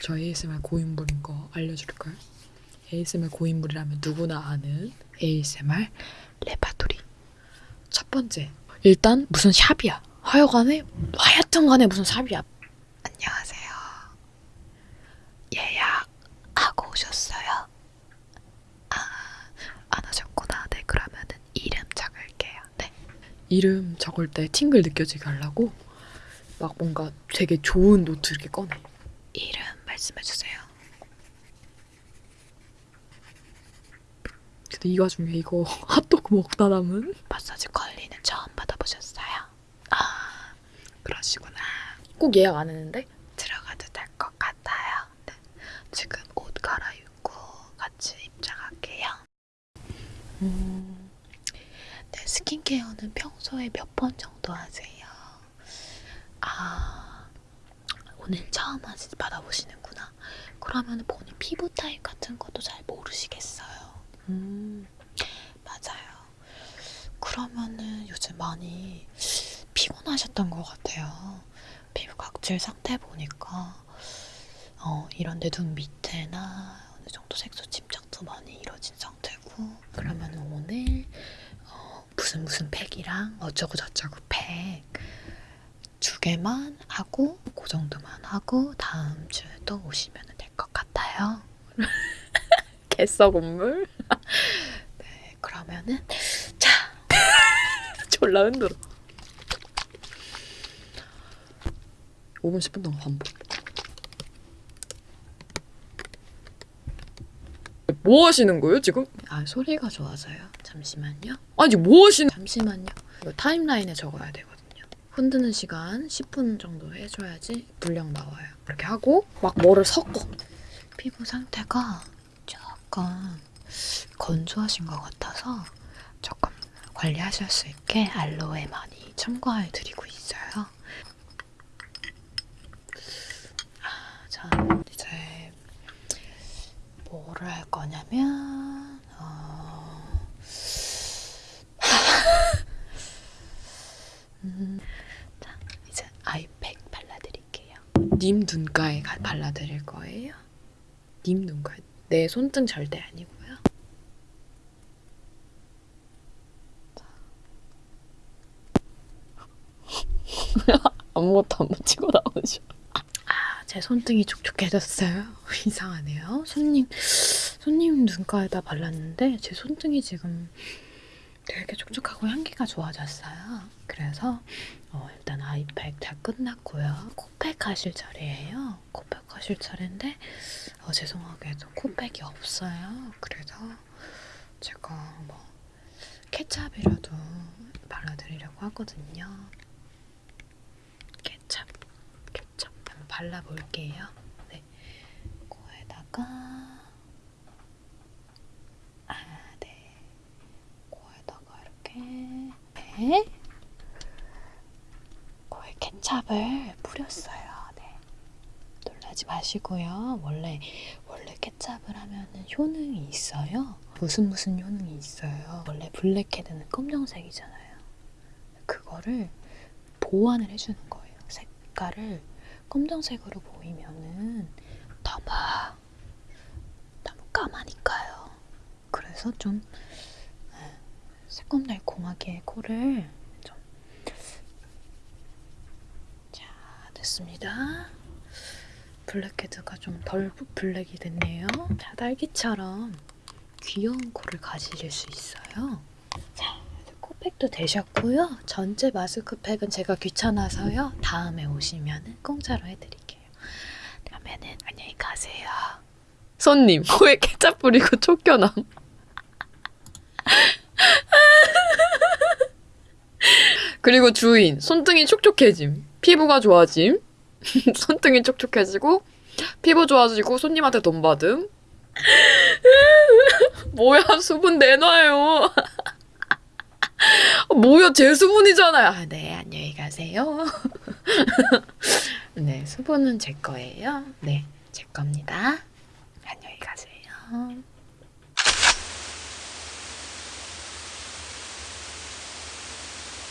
저 ASMR 고인물인 거 알려줄까요? ASMR 고인물이라면 누구나 아는 ASMR 레파토리. 첫 번째, 일단 무슨 샵이야. 하여간에 하여튼 간에 무슨 샵이야. 안녕하세요. 예약하고 오셨어요? 아, 안 하셨구나. 네, 그러면은 이름 적을게요. 네. 이름 적을 때 팅글 느껴지게 하려고 막 뭔가 되게 좋은 노트 이렇게 꺼내. 이름 말씀해주세요. 근데 이 와중에 이거 핫도그 먹다 남은 마사지 관리는 처음 받아보셨어요? 아 그러시구나. 꼭 예약 안 했는데 들어가도 될 것 같아요. 네. 지금 옷 갈아입고 같이 입장할게요. 음, 네, 스킨케어는 평소에 몇 번 정도 하세요? 아, 오늘 처음 받아보시는구나. 그러면 본인 피부 타입 같은 것도 잘 모르시겠어요. 음, 맞아요. 그러면은 요즘 많이 피곤하셨던 것 같아요. 피부 각질 상태 보니까 어, 이런데 눈 밑에나 어느 정도 색소 침착도 많이 이루어진 상태고 그러면 오늘 어, 무슨 무슨 팩이랑 어쩌고 저쩌고 팩 두 개만 하고 그 정도만 하고 다음 주에 또 오시면 될 것 같아요. 개썩 건물. 네, 그러면은 자 졸라 흔들어. 5분 10분 동안 반복. 뭐 하시는 거예요 지금? 아 소리가 좋아서요. 잠시만요. 아니 뭐 하시는? 잠시만요. 이거 타임라인에 적어야 되거든요. 흔드는 시간 10분 정도 해줘야지 분량 나와요. 이렇게 하고 막 뭐를 섞어. 피부 상태가 조금 건조하신 것 같아서 조금 관리하실 수 있게 알로에 많이 첨가해 드리고 있어요. 아, 자 이제 뭐를 할 거냐면 어... 음, 자 이제 아이팩 발라드릴게요. 님 눈가에 가- 발라드릴 거예요. 님 눈가에 내 손등 절대 아니고요. 아무것도 안 묻히고 나오죠. 아, 제 손등이 촉촉해졌어요. 이상하네요. 손님, 손님 눈가에다 발랐는데 제 손등이 지금 되게 촉촉하고 향기가 좋아졌어요. 그래서 어, 아이팩 다 끝났고요. 코팩 하실 차례예요. 코팩 하실 차례인데 어, 죄송하게도 코팩이 없어요. 그래서 제가 뭐 케찹이라도 발라드리려고 하거든요. 케찹, 케찹 한번 발라볼게요. 네, 코에다가 아, 네, 코에다가 이렇게 네, 케찹을 뿌렸어요. 네, 놀라지 마시고요. 원래 원래 케찹을 하면은 효능이 있어요. 무슨 무슨 효능이 있어요. 원래 블랙헤드는 검정색이잖아요. 그거를 보완을 해주는 거예요. 색깔을 검정색으로 보이면은 너무 너무 까마니까요. 그래서 좀 네, 새콤달콤하게 코를 좀 자, 됐습니다. 블랙헤드가 좀 덜 블랙이 됐네요. 자, 딸기처럼 귀여운 코를 가지실 수 있어요. 자, 코팩도 되셨고요. 전체 마스크팩은 제가 귀찮아서요. 다음에 오시면 공짜로 해드릴게요. 그러면은 안녕히 가세요. 손님, 코에 케찹 뿌리고 쫓겨남. 그리고 주인, 손등이 촉촉해짐. 피부가 좋아짐. 손등이 촉촉해지고 피부 좋아지고 손님한테 돈 받음. 뭐야 수분 내놔요. 뭐야 제 수분이잖아요. 아, 네 안녕히 가세요. 네 수분은 제 거예요. 네제 겁니다. 안녕히 가세요.